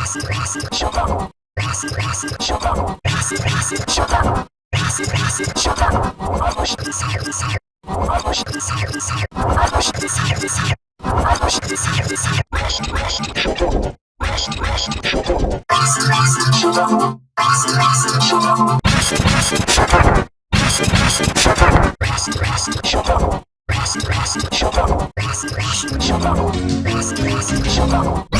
Rest, rest, shut up. Rest, rest, shut up. Rest, rest, shut up. Rest, rest, shut up. Push, desire, desire. Push, desire, desire. Push, desire, desire. Push, desire, desire. Rest, rest, shut up. Rest, rest, shut up. Rest, rest, shut up. Rest, rest, shut up. Rest, rest, shut up. Rest, rest, shut up. Rest, rest, shut up. Rest, rest, shut up. Rest, rest, shut up. Rest, rest, shut up.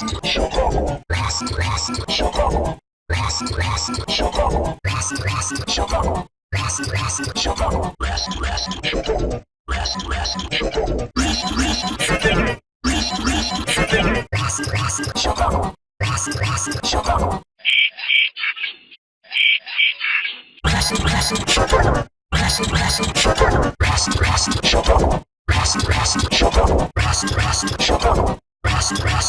West Chicago. West West Chicago. West West Chicago. West West Chicago. West West Chicago. West West Chicago. West West Chicago. West West Chicago. West West Chicago. West West Chicago. West West Chicago. West West Chicago. West West Chicago.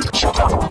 Shut up.